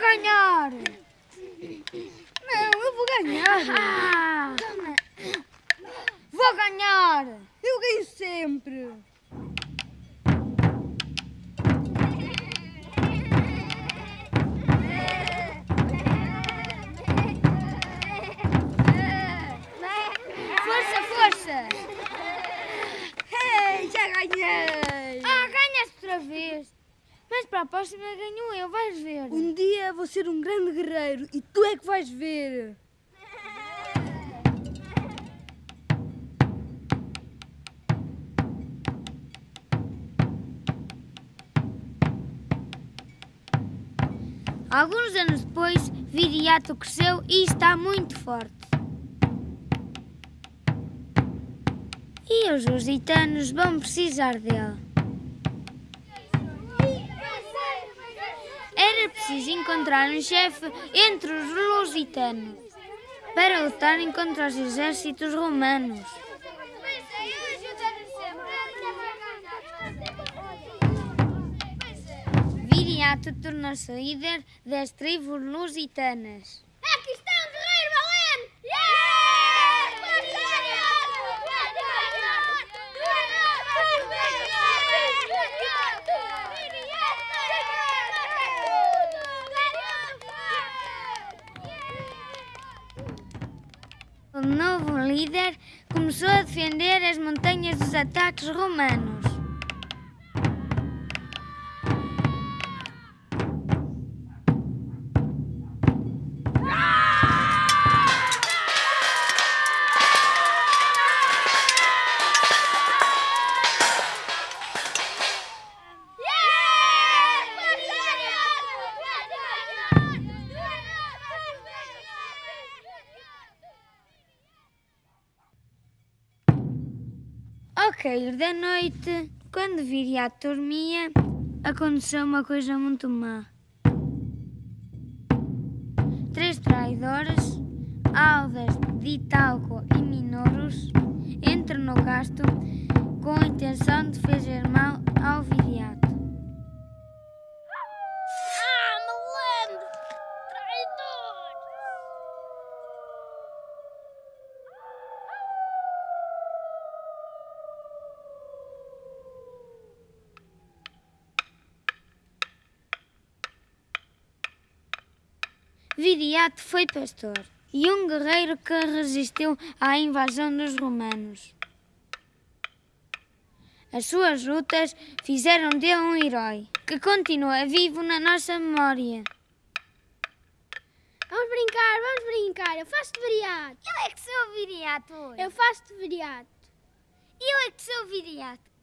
ganhar! Não, eu vou ganhar! Ah! Vou ganhar! Eu ganho sempre! Mas para a próxima ganho eu, vais ver. Um dia vou ser um grande guerreiro e tu é que vais ver! Alguns anos depois, Viriato cresceu e está muito forte. E os lusitanos vão precisar dele. Era preciso encontrar um chefe entre os lusitanos para lutarem contra os exércitos romanos. Viriato tornou-se líder das tribos lusitanas. Aqui está um guerreiro valente! Yeah! O novo líder começou a defender as montanhas dos ataques romanos. Cair da noite, quando Viriato dormia, aconteceu uma coisa muito má. Três traidores, Aldas de Italco e Minoros, entram no gasto com a intenção de fazer mal ao Viriato. Viriato foi pastor e um guerreiro que resistiu à invasão dos romanos. As suas lutas fizeram dele um herói que continua vivo na nossa memória. Vamos brincar, vamos brincar. Eu faço de viriato. Eu é que sou o Viriato hoje. Eu faço de viriato. Eu é que sou o Viriato.